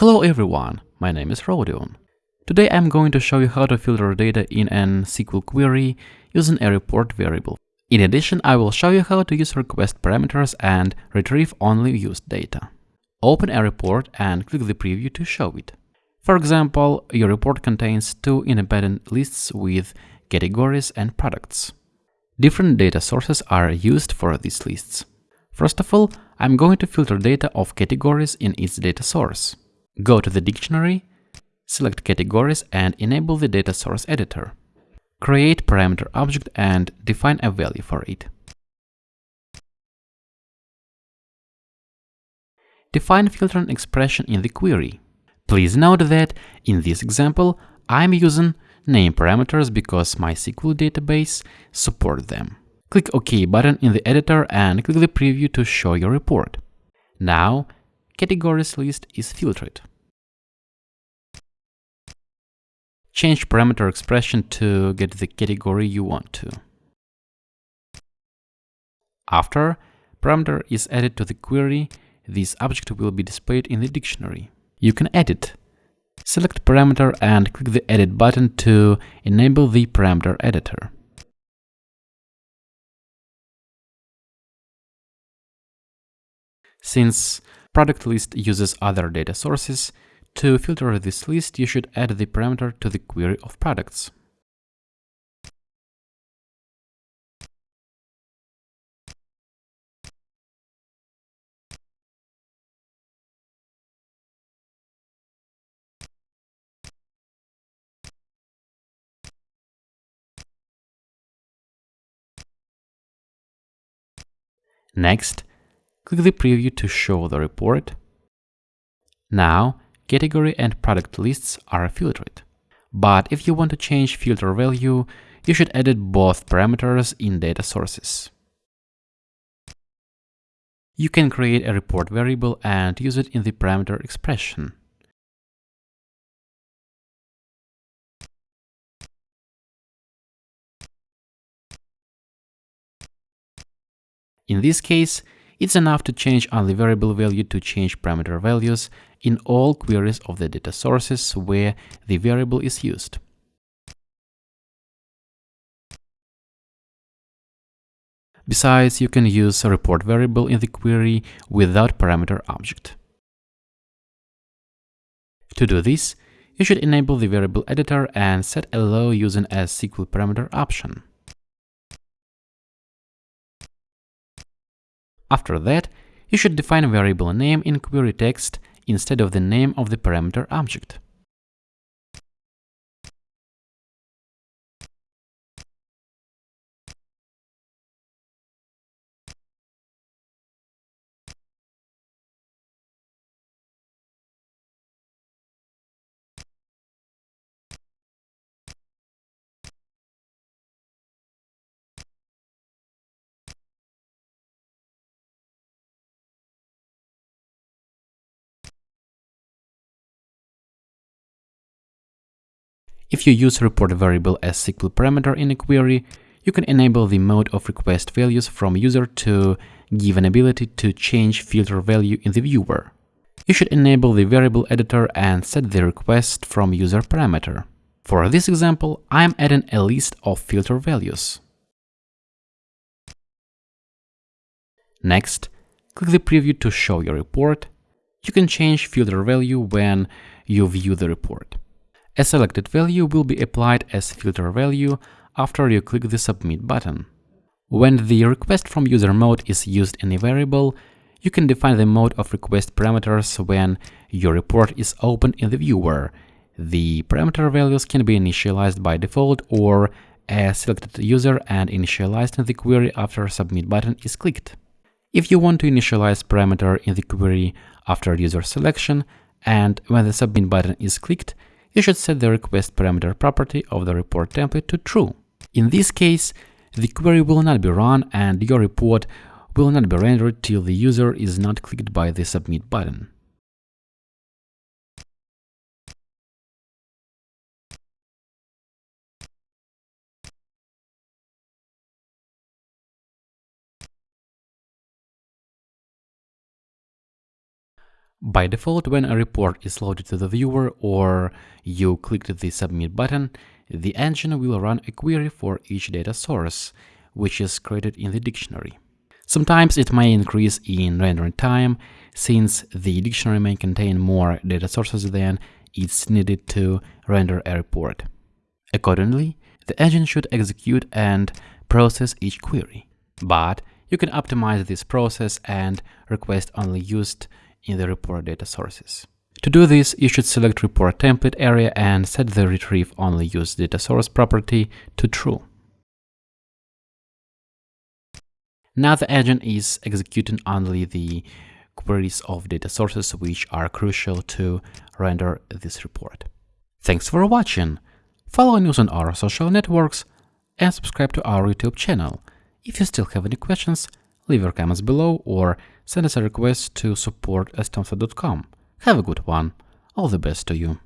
Hello everyone, my name is Rodion. Today I'm going to show you how to filter data in an SQL query using a report variable. In addition, I will show you how to use request parameters and retrieve only used data. Open a report and click the preview to show it. For example, your report contains two independent lists with categories and products. Different data sources are used for these lists. First of all, I'm going to filter data of categories in each data source. Go to the dictionary, select categories and enable the data source editor. Create parameter object and define a value for it. Define filtering expression in the query. Please note that in this example, I'm using name parameters because MySQL database support them. Click OK button in the editor and click the preview to show your report. Now, categories list is filtered. Change parameter expression to get the category you want to. After parameter is added to the query, this object will be displayed in the dictionary. You can edit. Select parameter and click the edit button to enable the parameter editor. Since product list uses other data sources, to filter this list, you should add the parameter to the query of products. Next, click the preview to show the report. Now, category and product lists are filtered. But if you want to change filter value, you should edit both parameters in data sources. You can create a report variable and use it in the parameter expression. In this case, it's enough to change only variable value to change parameter values in all queries of the data sources where the variable is used. Besides, you can use a report variable in the query without parameter object. To do this, you should enable the variable editor and set allow using a SQL parameter option. After that, you should define a variable name in query text instead of the name of the parameter object. If you use report variable as SQL parameter in a query, you can enable the mode of request values from user to give an ability to change filter value in the viewer. You should enable the variable editor and set the request from user parameter. For this example, I'm adding a list of filter values. Next, click the preview to show your report. You can change filter value when you view the report. A selected value will be applied as filter value after you click the Submit button. When the request from user mode is used in a variable, you can define the mode of request parameters when your report is open in the viewer. The parameter values can be initialized by default or a selected user and initialized in the query after Submit button is clicked. If you want to initialize parameter in the query after user selection and when the Submit button is clicked, you should set the request parameter property of the report template to true. In this case, the query will not be run and your report will not be rendered till the user is not clicked by the submit button. By default, when a report is loaded to the viewer or you clicked the submit button, the engine will run a query for each data source, which is created in the dictionary. Sometimes it may increase in rendering time, since the dictionary may contain more data sources than it's needed to render a report. Accordingly, the engine should execute and process each query. But you can optimize this process and request only used in the report data sources. To do this, you should select report template area and set the retrieve only used data source property to true. Now the engine is executing only the queries of data sources which are crucial to render this report. Thanks for watching. Follow news on our social networks and subscribe to our YouTube channel. If you still have any questions, leave your comments below or send us a request to support at Have a good one. All the best to you.